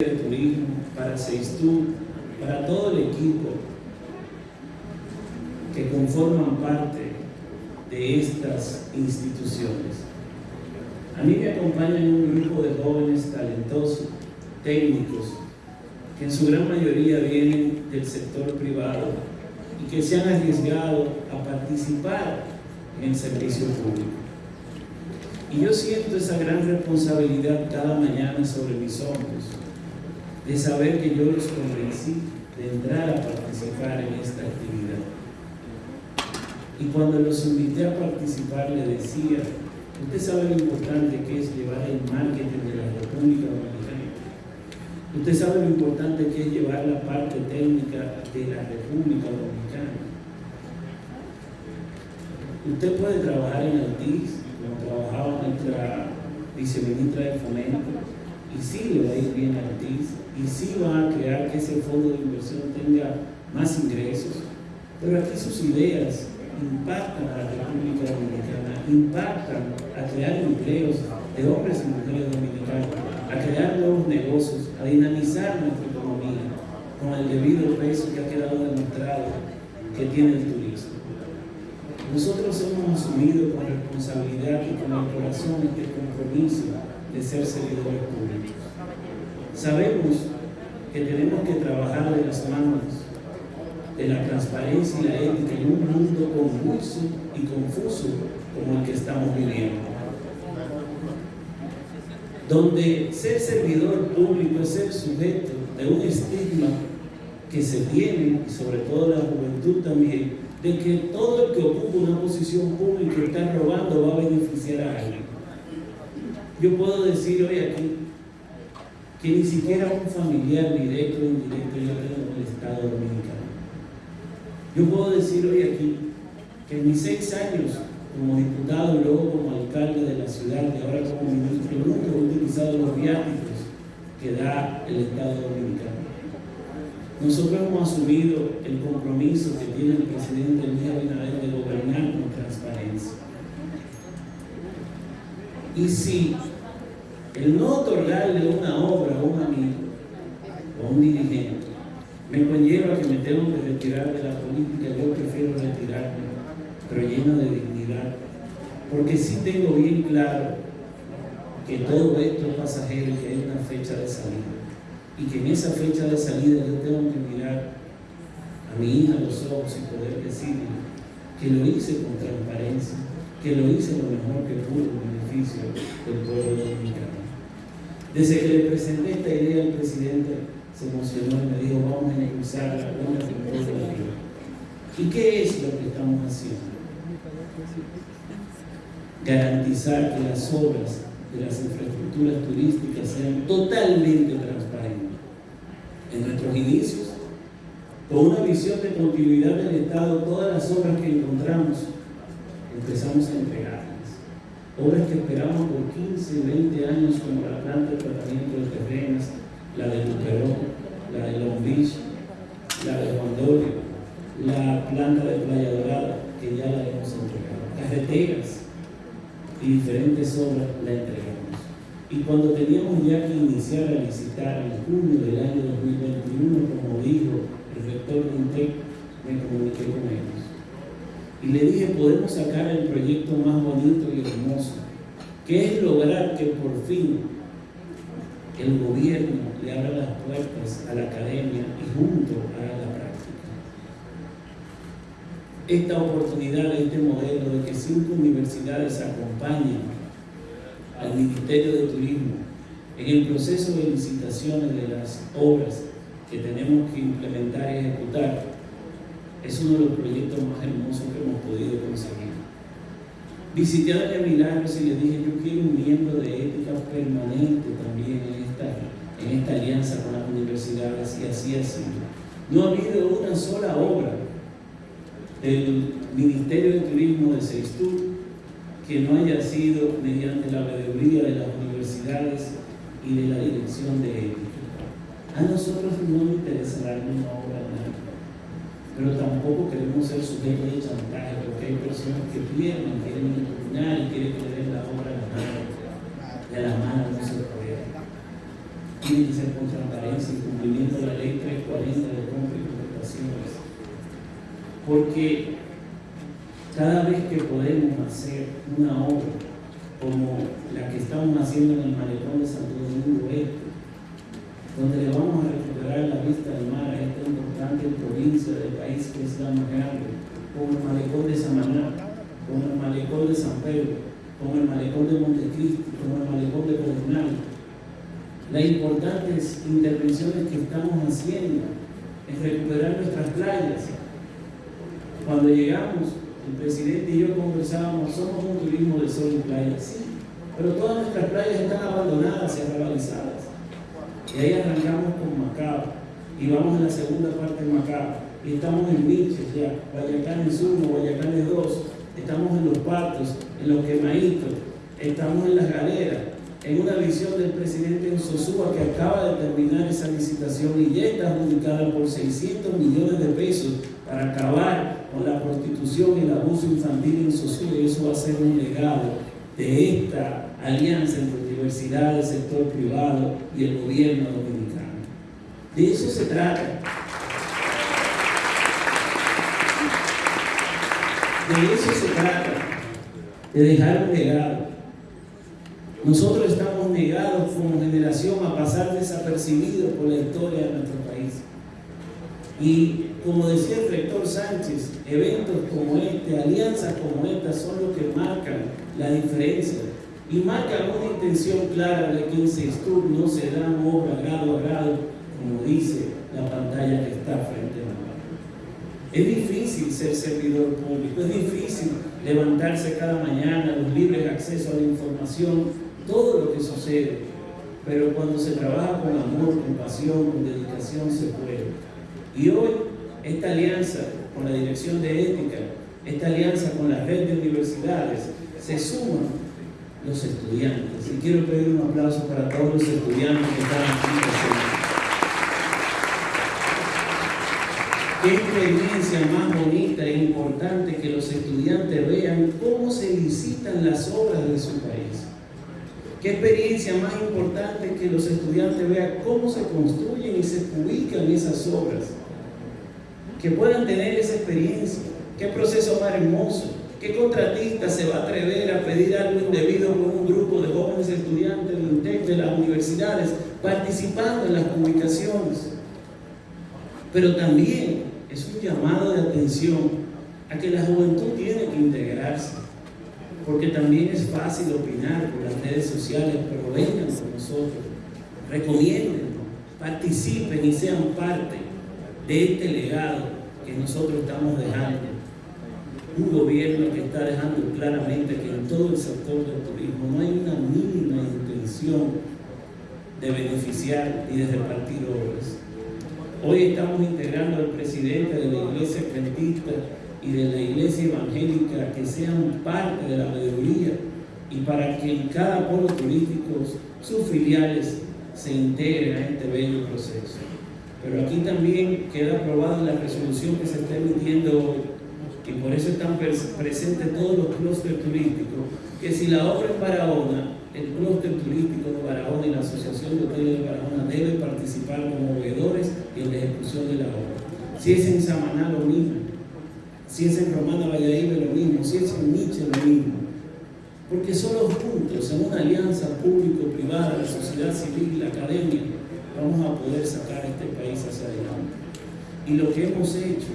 de Turismo, para Seistur, para todo el equipo que conforman parte de estas instituciones. A mí me acompañan un grupo de jóvenes talentosos, técnicos, que en su gran mayoría vienen del sector privado y que se han arriesgado a participar en el servicio público. Y yo siento esa gran responsabilidad cada mañana sobre mis hombros, de saber que yo los convencí de entrar a participar en esta actividad. Y cuando los invité a participar, le decía, usted sabe lo importante que es llevar el marketing de la República Dominicana. Usted sabe lo importante que es llevar la parte técnica de la República Dominicana. Usted puede trabajar en Altiz, como trabajaba nuestra viceministra de Fomento, y sí le va a ir bien a Altiz, y sí va a crear que ese fondo de inversión tenga más ingresos. Pero aquí sus ideas impactan a la República Dominicana, impactan a crear empleos de hombres y mujeres dominicanos, a crear nuevos negocios, a dinamizar nuestra economía con el debido peso que ha quedado demostrado que tiene el turismo. Nosotros hemos asumido con responsabilidad y con el corazón este compromiso de ser servidores públicos. Sabemos que tenemos que trabajar de las manos de la transparencia y la ética en un mundo convulso y confuso como el que estamos viviendo. Donde ser servidor público es ser sujeto de un estigma que se tiene, y sobre todo la juventud también, de que todo el que ocupa una posición pública y está robando va a beneficiar a alguien. Yo puedo decir hoy aquí que ni siquiera un familiar directo o indirecto yo tengo en el Estado Dominicano. Yo puedo decir hoy aquí que en mis seis años como diputado y luego como alcalde de la ciudad y ahora como ministro, nunca he utilizado los viáticos que da el Estado Dominicano. Nosotros hemos asumido el compromiso que tiene el presidente Luis Abinader de gobernar con transparencia. Y si el no otorgarle una obra a un amigo o a un dirigente me conlleva que me tengo que retirar de la política, yo prefiero retirarme, pero lleno de dignidad, porque sí tengo bien claro que todo esto es pasajero que hay una fecha de salida, y que en esa fecha de salida yo tengo que mirar a mi hija a los ojos y poder decirle que lo hice con transparencia, que lo hice lo mejor que pude del pueblo dominicano. Desde que le presenté esta idea al presidente, se emocionó y me dijo, vamos a impulsarla, vamos a impulsarla. ¿Y qué es lo que estamos haciendo? Garantizar que las obras de las infraestructuras turísticas sean totalmente transparentes. En nuestros inicios, con una visión de continuidad del Estado, todas las obras que encontramos empezamos a entregarlas. Obras que esperamos por 15, 20 años, como la planta de tratamiento de terrenos, la de Luperón, la de Long Beach, la de Juan Dolio, la planta de Playa Dorada, que ya la hemos entregado, carreteras y diferentes obras la entregamos. Y cuando teníamos ya que iniciar a licitar en junio del año 2021, como dijo el rector de INTEC, me comuniqué con ellos. Y le dije, podemos sacar el proyecto más bonito y hermoso, que es lograr que por fin el gobierno le abra las puertas a la academia y junto a la práctica. Esta oportunidad, este modelo de que cinco universidades acompañen al Ministerio de Turismo en el proceso de licitaciones de las obras que tenemos que implementar y ejecutar, es uno de los proyectos más hermosos que hemos podido conseguir. Visité a Doña Milagros y le dije, yo quiero un miembro de ética permanente también en esta, en esta alianza con las universidades, y así ha sido. No ha habido una sola obra del Ministerio de Turismo de Sextur que no haya sido mediante la veeduría de las universidades y de la dirección de ética. A nosotros no nos interesa darle una obra a nadie pero tampoco queremos ser sujetos de chantaje, porque hay personas que pierden, quieren impugnar y quieren den la obra a la mano, a la mano no se puede. tiene que ser con transparencia y cumplimiento de la ley 340 de compra y contrataciones. Porque cada vez que podemos hacer una obra como la que estamos haciendo en el malecón de Santo Domingo Este, donde le vamos a recuperar la vista del mar a esta importante provincia del país que es la más como el malecón de Samaná, como el malecón de San Pedro, como el malecón de Montecristi, como el malecón de Pedernal. Las importantes intervenciones que estamos haciendo es recuperar nuestras playas. Cuando llegamos, el presidente y yo conversábamos, somos un turismo de sol y playa, sí, pero todas nuestras playas están abandonadas y arrebalizadas. Y ahí arrancamos con Macao y vamos en la segunda parte de Macao y estamos en Miches ya, 1, Guayacanes 2, estamos en los partos, en los quemaditos, estamos en las galeras, en una visión del presidente en Sosúa que acaba de terminar esa licitación y ya está adjudicada por 600 millones de pesos para acabar con la prostitución y el abuso infantil en Sosúa y eso va a ser un legado de esta alianza entre universidad, el sector privado y el gobierno dominicano. De eso se trata. De eso se trata, de dejar un legado. Nosotros estamos negados como generación a pasar desapercibidos por la historia de nuestro país. Y como decía el rector Sánchez, eventos como este, alianzas como esta son los que marcan la diferencia y marcan una intención clara de que en Sextur no se da obra grado a grado, como dice la pantalla que está frente. Es difícil ser servidor público, es difícil levantarse cada mañana, los libres acceso a la información, todo lo que sucede. Pero cuando se trabaja con amor, con pasión, con dedicación, se puede. Y hoy, esta alianza con la Dirección de Ética, esta alianza con la red de universidades, se suman los estudiantes. Y quiero pedir un aplauso para todos los estudiantes que están aquí presentes. Qué experiencia más bonita e importante que los estudiantes vean cómo se licitan las obras de su país. Qué experiencia más importante que los estudiantes vean cómo se construyen y se publican esas obras. Que puedan tener esa experiencia. Qué proceso más hermoso. ¿Qué contratista se va a atrever a pedir algo indebido con un grupo de jóvenes estudiantes de las universidades participando en las publicaciones? Pero también es un llamado de atención a que la juventud tiene que integrarse, porque también es fácil opinar por las redes sociales, pero vengan con nosotros, recomienden, participen y sean parte de este legado que nosotros estamos dejando. Un gobierno que está dejando claramente que en todo el sector del turismo no hay una mínima intención de beneficiar y de repartir obras. Hoy estamos integrando al presidente de la iglesia adventista y de la iglesia evangélica que sean parte de la mayoría y para que en cada polo turístico sus filiales se integren a este bello proceso. Pero aquí también queda aprobada la resolución que se está emitiendo hoy y por eso están presentes todos los clústeres turísticos, que si la obra es Barahona, el clúster turístico de Barahona y la Asociación de Hoteles de Barahona deben participar como veedores en la ejecución de la obra. Si es en Samaná, lo mismo. Si es en Romana Valladolid, lo mismo. Si es en Nietzsche, lo mismo. Porque solo juntos, en una alianza público-privada, la sociedad civil, la academia, vamos a poder sacar este país hacia adelante. Y lo que hemos hecho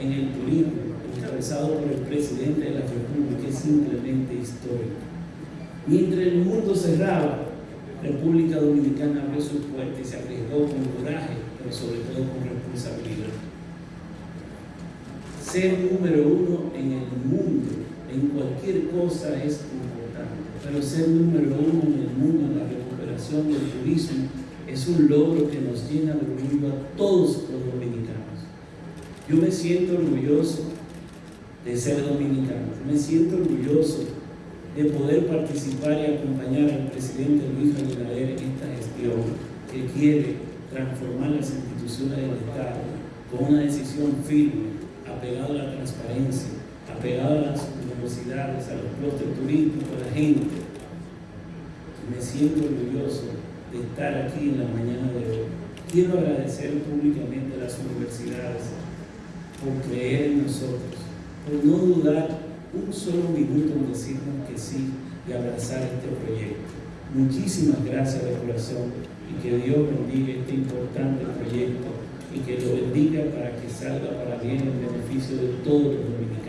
en el turismo, encabezado por el presidente de la República, es simplemente histórico. Mientras el mundo cerraba, República Dominicana abrió sus puertas y se arriesgó con coraje, pero sobre todo con responsabilidad. Ser número uno en el mundo, en cualquier cosa, es importante, pero ser número uno en el mundo en la recuperación del turismo es un logro que nos llena de orgullo a todos los dominicanos. Yo me siento orgulloso de ser dominicano, me siento orgulloso de poder participar y acompañar al presidente Luis Abinader en esta gestión que quiere transformar las instituciones del Estado con una decisión firme, apegada a la transparencia, apegada a las universidades, a los clústeres turísticos, a la gente. Me siento orgulloso de estar aquí en la mañana de hoy. Quiero agradecer públicamente a las universidades por creer en nosotros, por no dudar un solo minuto en decirnos que sí y abrazar este proyecto. Muchísimas gracias de corazón y que Dios bendiga este importante proyecto y que lo bendiga para que salga para bien en beneficio de todos los dominicanos.